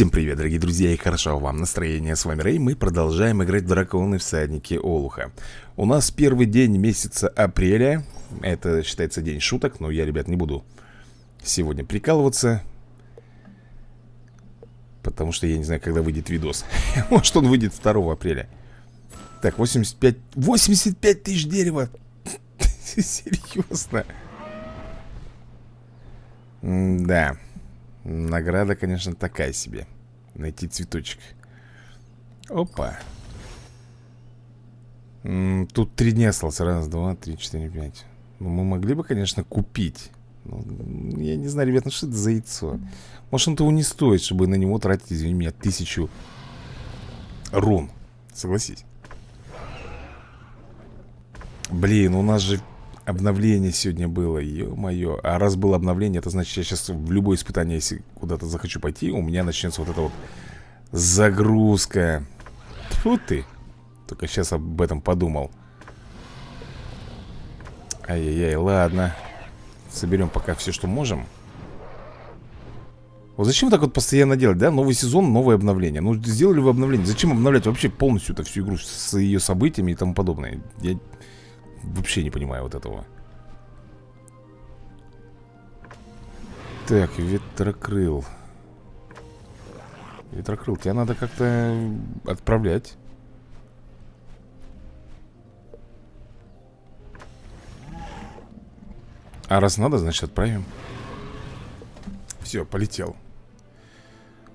Всем привет, дорогие друзья, и хорошо вам настроение. С вами Рэй, мы продолжаем играть в Драконы Всадники Олуха. У нас первый день месяца апреля. Это считается день шуток, но я, ребят, не буду сегодня прикалываться. Потому что я не знаю, когда выйдет видос. Может, он выйдет 2 апреля. Так, 85... 85 тысяч дерева! Серьезно? Да. Награда, конечно, такая себе. Найти цветочек. Опа. М -м, Тут три дня осталось. Раз, два, три, четыре, пять. Ну, мы могли бы, конечно, купить. Ну, Я не знаю, ребят, ну что это за яйцо? Может, он того не стоит, чтобы на него тратить, извини меня, тысячу рун. Согласись. Блин, у нас же Обновление сегодня было, ё-моё. А раз было обновление, это значит я сейчас в любое испытание, если куда-то захочу пойти У меня начнется вот эта вот загрузка. Тьфу ты! Только сейчас об этом подумал. Ай-яй-яй, ладно. Соберем пока все, что можем. Вот зачем так вот постоянно делать, да? Новый сезон, новое обновление. Ну, сделали вы обновление. Зачем обновлять вообще полностью эту всю игру С ее событиями и тому подобное? Я Вообще не понимаю вот этого. Так, ветрокрыл. Ветрокрыл, тебя надо как-то отправлять. А раз надо, значит отправим. Все, полетел.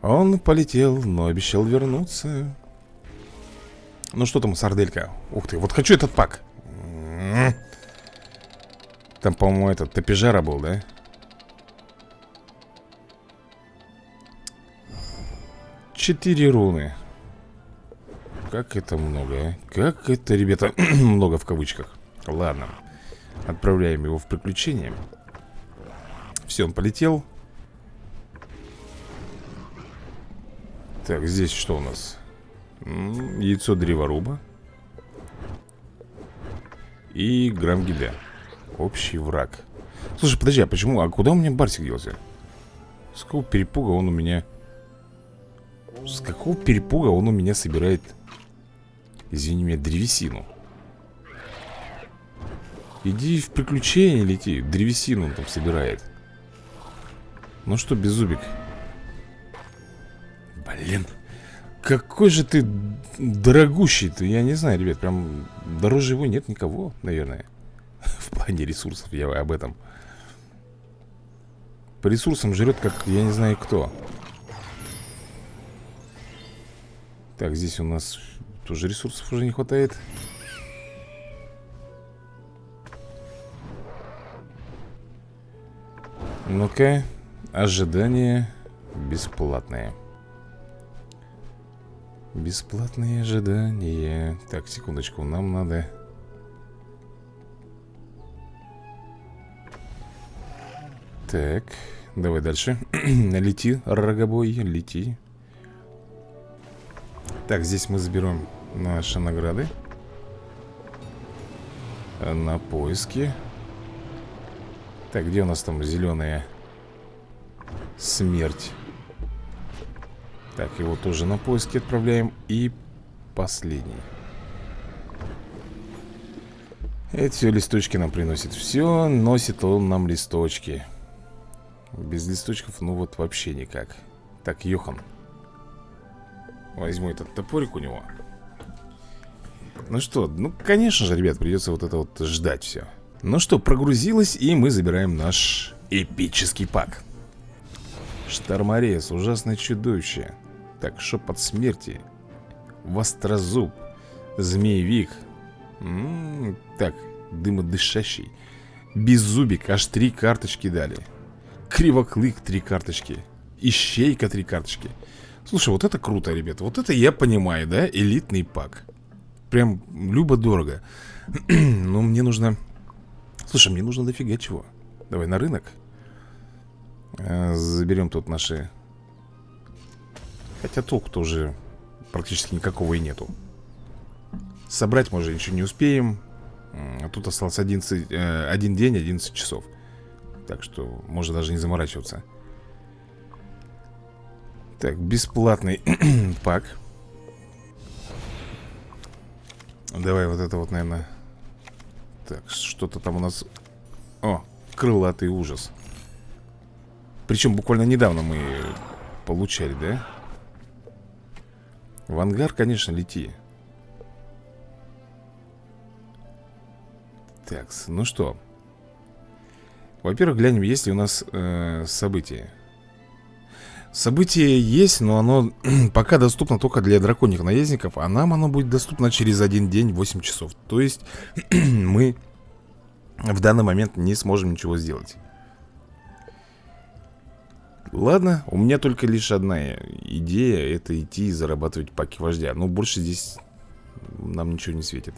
Он полетел, но обещал вернуться. Ну что там, сарделька? Ух ты, вот хочу этот пак там, по-моему, этот Топижара был, да? Четыре руны Как это много, а? Как это, ребята, много в кавычках Ладно Отправляем его в приключение Все, он полетел Так, здесь что у нас? Яйцо древоруба и грамм гиля Общий враг. Слушай, подожди, а почему? А куда у меня Барсик делся? С какого перепуга он у меня... С какого перепуга он у меня собирает... Извини меня, древесину? Иди в приключения лети Древесину он там собирает. Ну что, Беззубик Блин какой же ты дорогущий ты, я не знаю, ребят, прям дороже его нет никого, наверное. В плане ресурсов, я об этом. По ресурсам жрет, как я не знаю кто. Так, здесь у нас тоже ресурсов уже не хватает. Ну-ка, ожидание бесплатное. Бесплатные ожидания. Так, секундочку, нам надо Так, давай дальше. Лети, рогобой, лети. Так, здесь мы заберем наши награды. На поиски. Так, где у нас там зеленая смерть так, его тоже на поиски отправляем. И последний. Это все листочки нам приносит Все носит он нам листочки. Без листочков, ну вот вообще никак. Так, Йохан. Возьму этот топорик у него. Ну что, ну конечно же, ребят, придется вот это вот ждать все Ну что, прогрузилось И мы забираем наш эпический пак Шторморез, ужасное чудовище. Так, шепот смерти. Вострозуб. Змеевик. М -м Так, дымодышащий. Беззубик, аж три карточки дали. Кривоклык три карточки. Ищейка три карточки. Слушай, вот это круто, ребята. Вот это я понимаю, да? Элитный пак. Прям любо-дорого. Но мне нужно Слушай, мне нужно дофига чего. Давай на рынок Заберем тут наши. Хотя толку-то уже практически никакого и нету. Собрать мы уже ничего не успеем. А Тут осталось 11, э, один день, 11 часов. Так что можно даже не заморачиваться. Так, бесплатный пак. Давай вот это вот, наверное. Так, что-то там у нас. О, крылатый ужас Причем буквально недавно мы получали, да? В ангар, конечно, лети. Так, ну что? Во-первых, глянем, есть ли у нас э, события. Событие есть, но оно пока доступно только для драконьих наездников А нам оно будет доступно через один день 8 часов. То есть мы в данный момент не сможем ничего сделать Ладно, у меня только лишь одна идея Это идти и зарабатывать паки вождя Но больше здесь нам ничего не светит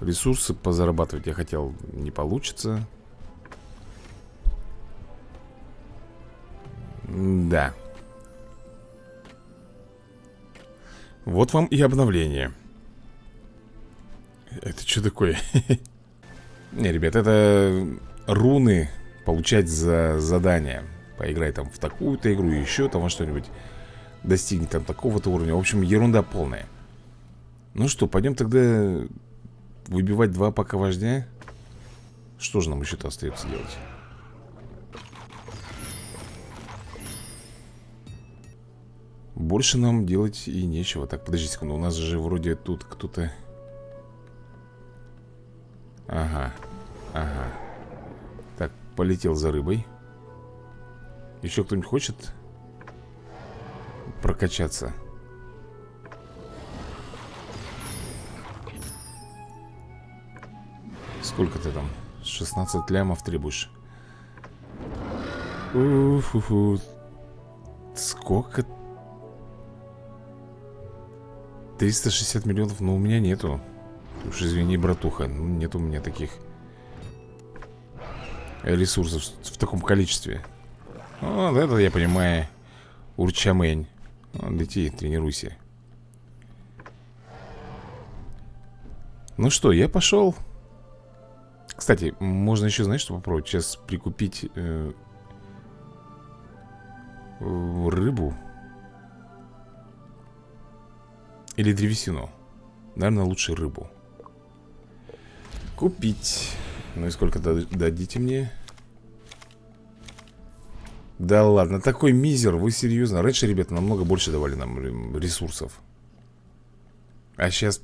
Ресурсы позарабатывать я хотел, не получится Да. Вот вам и обновление. Это что такое? Не, ребят, это руны получать за задание. Поиграй там в такую-то игру, еще там во что-нибудь. Достигни там такого-то уровня. В общем, ерунда полная. Ну что, пойдем тогда выбивать два пока вождя. Что же нам еще-то остается делать? Больше нам делать и нечего Так, подожди секунду, у нас же вроде тут кто-то полетел за рыбой. Еще кто-нибудь хочет прокачаться? Сколько ты там? 16 лямов требуешь. Уф-фу-фу Сколько? 360 миллионов, но у меня нету. Уж извини, братуха, ну, нет у меня таких ресурсов в таком количестве. Вот это я понимаю Урчамень. Лети, тренируйся. Ну что, я пошел. Кстати, можно еще, знаешь, что попробовать? Сейчас прикупить э, Рыбу. Или древесину. Наверное, лучше рыбу. Купить Ну и сколько дадите мне? Да ладно, такой мизер, вы серьезно? Раньше, ребята, намного больше давали нам ресурсов А сейчас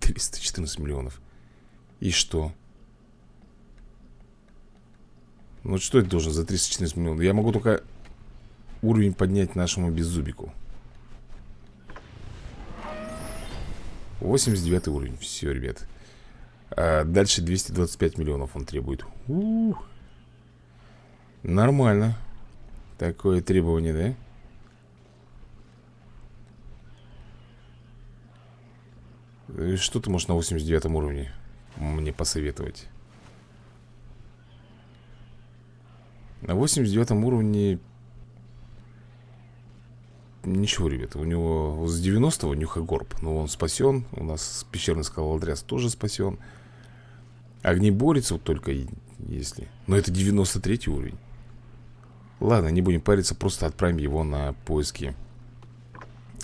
314 миллионов И что? Ну что это должен за 314 миллионов? Я могу только уровень поднять нашему беззубику 89 уровень, все, ребят а Дальше 225 миллионов он требует У. Нормально Такое требование, да? Что ты можешь на 89 уровне мне посоветовать? На 89 уровне Ничего, ребята, у него с 90-го нюхогорб Но он спасен, у нас пещерный скалолотряс тоже спасен Огнеборец вот только если. Но это 93 уровень. Ладно, не будем париться, просто отправим его на поиски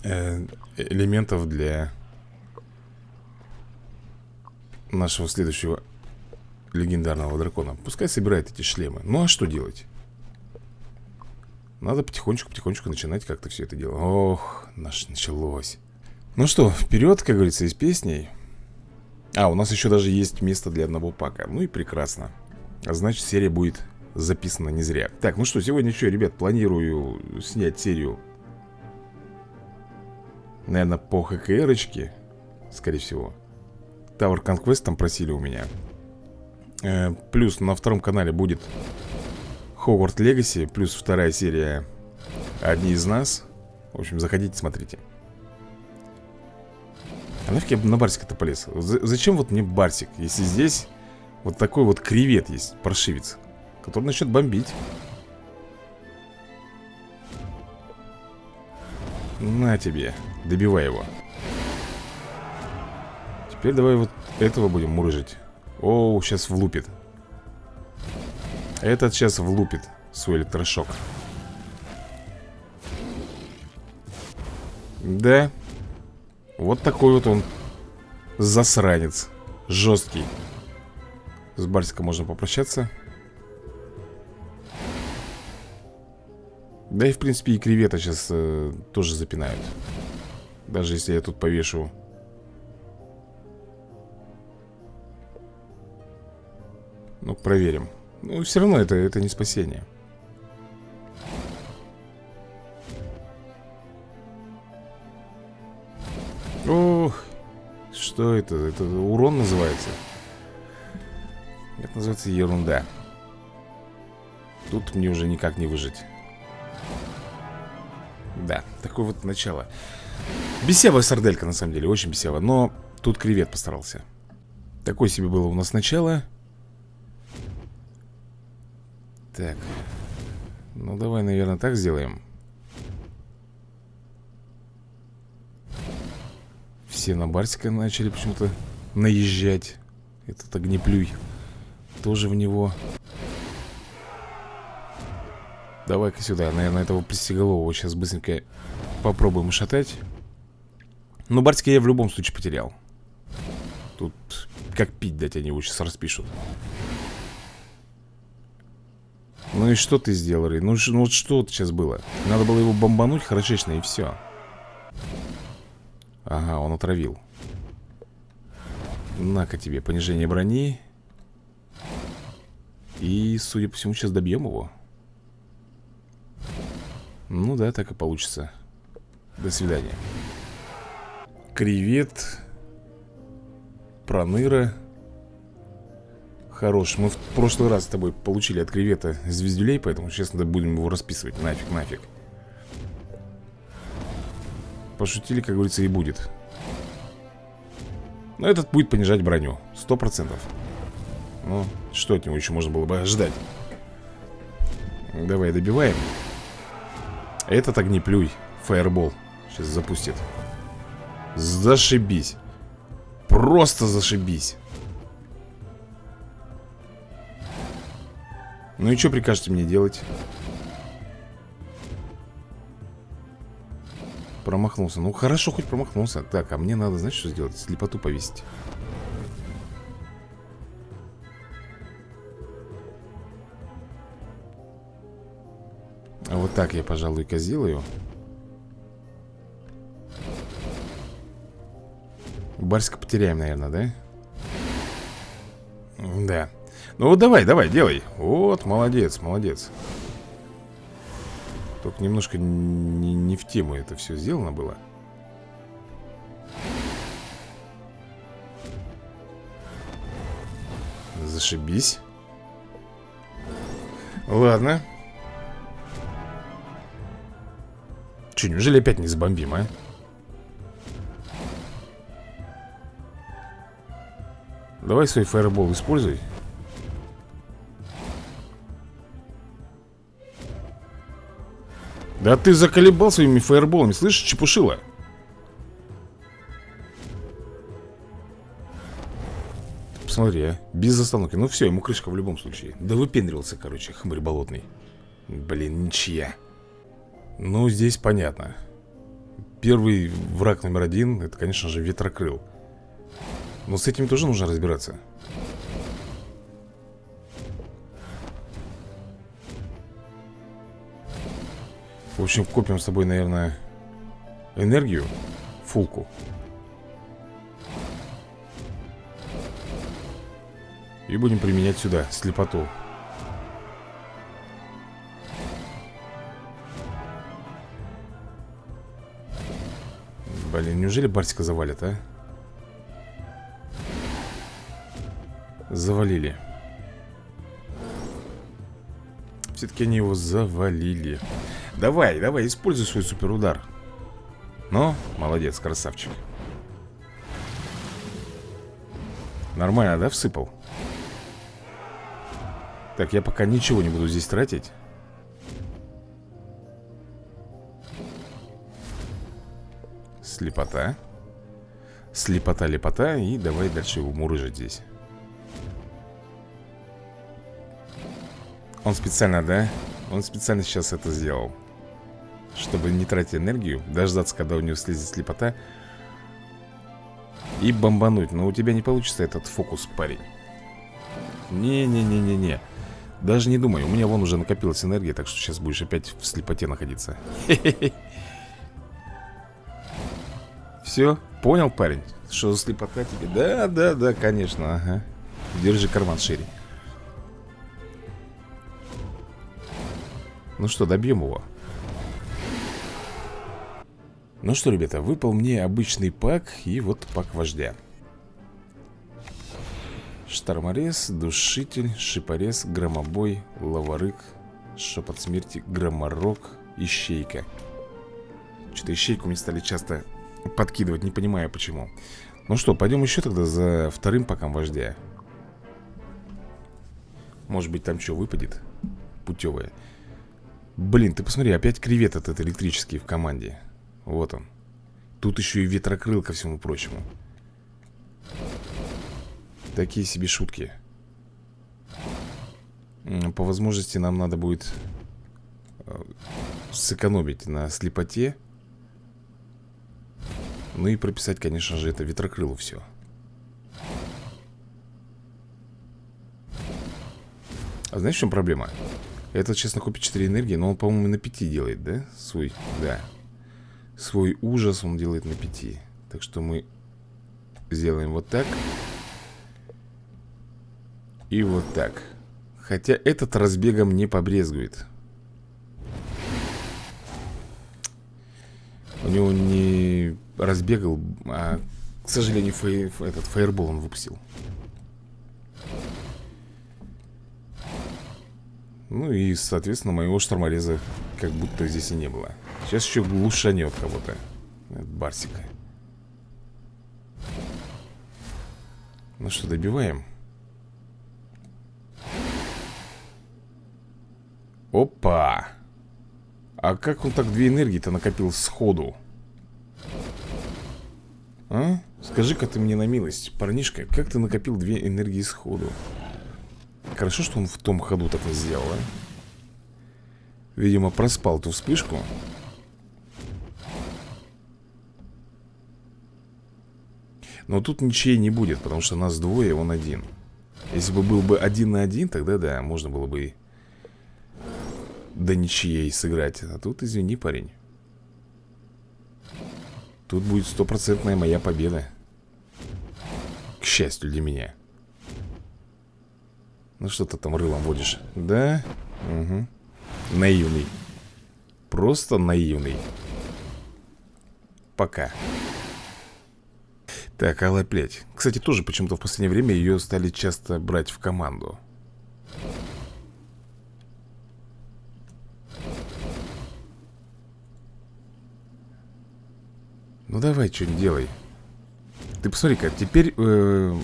э, Элементов для Нашего следующего легендарного дракона. Пускай собирает эти шлемы. Ну а что делать? Надо потихонечку-потихонечку начинать как-то все это дело. Ох, наш началось. Ну что, вперед, как говорится, из песней А, у нас еще даже есть место для одного пака. Ну и прекрасно. А Значит, серия будет записана не зря. Так, ну что, сегодня что, ребят, планирую снять серию Наверное, по ХКРочке Скорее всего. Tower Conquest там просили у меня. Э, Плюс на втором канале будет Хогварт Легаси, плюс вторая серия Одни из нас В общем, заходите, смотрите а нафиг я на Барсика-то полез? Зачем вот мне Барсик, если здесь вот такой вот кревет есть, паршивец, который начнет бомбить? На тебе, добивай его. Теперь давай вот этого будем мурыжить. Оу, сейчас влупит. Этот сейчас влупит свой электрошок. Да, вот такой вот он Засранец. Жесткий. С Барсиком можно попрощаться. Да и в принципе и кревета сейчас э, тоже запинают. Даже если я тут повешу. Ну, проверим. Ну, все равно это, это не спасение Ох, что это? Это урон называется? Это называется ерунда. Тут мне уже никак не выжить. Да, такое вот начало. Бесевая сарделька, на самом деле, очень бесевая Но тут кревет постарался. Такое себе было у нас начало. Так. Ну, давай, наверное, так сделаем Все на Барсика начали почему-то наезжать Этот огнеплюй. Тоже в него. Давай-ка сюда, наверное, этого пристеголового Сейчас быстренько попробуем шатать. Но Барсика я в любом случае потерял. Тут как пить дать они его сейчас распишут. Ну и что ты сделал, Рей? Ну, ну вот что сейчас было? Надо было его бомбануть хорошечно и все Ага, он отравил. На-ка тебе, понижение брони. И, судя по всему, сейчас добьем его. Ну да, так и получится. До свидания. Кревет Проныра. Хорош, мы в прошлый раз с тобой получили от кревета звездюлей Поэтому сейчас надо будем его расписывать. Нафиг, нафиг Пошутили, как говорится, и будет. Но этот будет понижать броню. Сто процентов. Ну, что от него еще можно было бы ожидать? Давай добиваем. Этот огнеплюй Фаербол Сейчас запустит. Зашибись. Просто зашибись. Ну и что прикажете мне делать? Промахнулся. Ну, хорошо, хоть промахнулся. Так, а мне надо, знаешь, что сделать? Слепоту повесить. А вот так я, пожалуй-ка сделаю. Барсика потеряем, наверное, да? Да. Ну вот давай, давай, делай. Вот, молодец, молодец. Только немножко не, не в тему это все сделано было. Зашибись. Ладно. Че, неужели опять не забомбим, а? Давай свой фаербол используй Да ты заколебал своими фаерболами, слышишь, чепушила? Посмотри, а, без остановки. Ну все, ему крышка в любом случае. Да выпендривался, короче, хмырь болотный. Блин, ничья. Ну, здесь понятно. Первый враг номер один Это, конечно же, ветрокрыл. Но с этим тоже нужно разбираться В общем, копим с тобой, наверное, энергию Фулку И будем применять сюда слепоту. Блин, неужели Барсика завалят, а? Завалили. Все-таки они его завалили Давай, давай, используй свой суперудар. Ну, молодец, красавчик. Нормально, да, всыпал? Так, я пока ничего не буду здесь тратить. Слепота. Слепота, лепота. И давай дальше его мурыжить здесь. Он специально, да? Он специально сейчас это сделал Чтобы не тратить энергию Дождаться, когда у него слезет слепота И бомбануть. Но у тебя не получится этот фокус, парень. Не-не-не-не-не. Даже не думай, у меня вон уже накопилась энергия Так что сейчас будешь опять в слепоте находиться. Все, понял, парень? Что за слепота тебе? Да, да, да, конечно, ага. Держи карман шире. Ну что, добьем его Ну что, ребята, выпал мне обычный пак И вот пак вождя. Шторморез, душитель, шипорез, громобой, лаварык Шепот смерти, громорок, ищейка. Что-то ищейку мне стали часто подкидывать, не понимаю почему. Ну что, пойдем еще тогда за вторым паком вождя. Может быть там что выпадет Путевое. Блин, ты посмотри, опять кревет этот электрический в команде Вот он. Тут еще и ветрокрыл ко всему прочему. Такие себе шутки. По возможности нам надо будет э, Сэкономить на слепоте. Ну и прописать, конечно же, это ветрокрылу все А знаешь, в чем проблема? Этот сейчас накопит 4 энергии, но он, по-моему, на 5 делает, да? Свой, да Свой ужас он делает на 5 Так что мы сделаем вот так. И вот так. Хотя этот разбегом не побрезгует. У него не разбегал, а, к сожалению, фей, этот фаербол он выпустил. Ну и, соответственно, моего штормореза как будто здесь и не было Сейчас еще глушанет кого-то Барсика Ну что, добиваем? Опа! А как он так две энергии-то накопил сходу? А? Скажи-ка ты мне на милость, парнишка, как ты накопил две энергии сходу? Хорошо, что он в том ходу так не сделал, а? Видимо, проспал ту вспышку Но тут ничей не будет, потому что нас двое, он один Если бы был бы один на один, тогда да, можно было бы До ничьей сыграть А тут, извини, парень Тут будет стопроцентная моя победа К счастью для меня ну что ты там рылом водишь? Да? Угу. Наивный. Просто наивный. Пока. Так, Алая Плеть. Кстати, тоже почему-то в последнее время ее стали часто брать в команду. Ну давай, что-нибудь делай. Ты посмотри-ка, теперь э,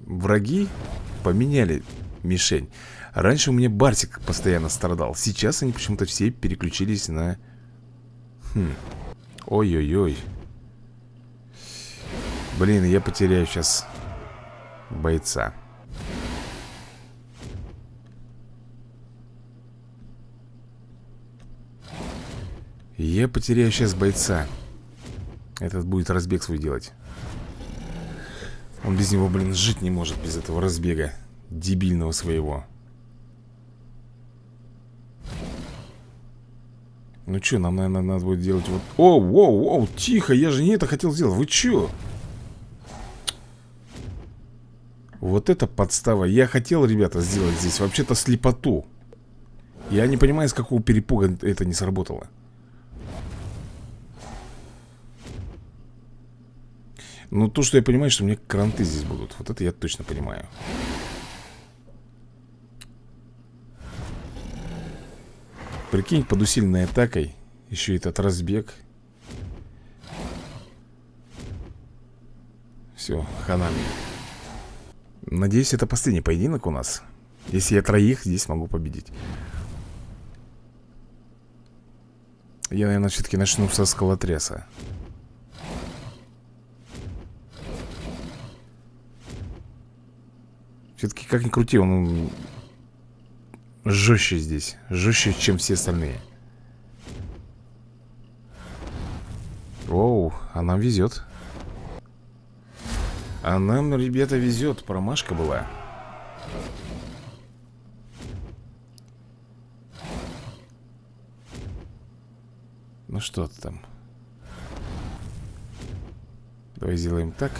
враги поменяли мишень Раньше у меня Барсик постоянно страдал Сейчас они почему-то все переключились на... Хм. Ой-ой-ой Блин, я потеряю сейчас бойца. Я потеряю сейчас бойца. Этот будет разбег свой делать. Он без него, блин, жить не может без этого разбега Дебильного своего. Ну что, нам, наверное, надо будет делать вот... О, воу, воу, тихо, я же не это хотел сделать. Вы что? Вот это подстава. Я хотел, ребята, сделать здесь вообще-то слепоту. Я не понимаю, с какого перепуга это не сработало. Ну, то, что я понимаю, что у меня кранты здесь будут. Вот это я точно понимаю. Прикинь, под усиленной атакой Еще этот разбег. Все, ханами Надеюсь, это последний поединок у нас. Если я троих здесь могу победить. Я, наверное, все-таки начну со скалотряса Все-таки, как ни крути, он жестче здесь. Жестче, чем все остальные. Оу, а нам везет. А нам, ребята, везет. Промашка была. Ну что там? Давай сделаем так.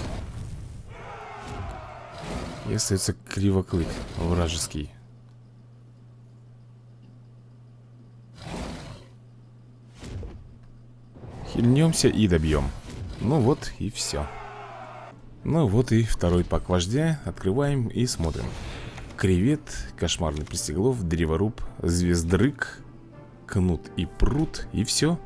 И остается кривоклык вражеский. Хильнемся и добьем. Ну вот и все. Ну вот и второй пак вождя. Открываем и смотрим. Кревет, кошмарный пристеглов, древоруб, звездрык, кнут и пруд. И все.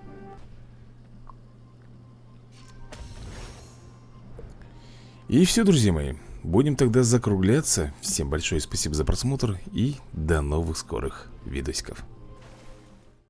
И все, друзья мои. Будем тогда закругляться. Всем большое спасибо за просмотр и до новых скорых видосиков.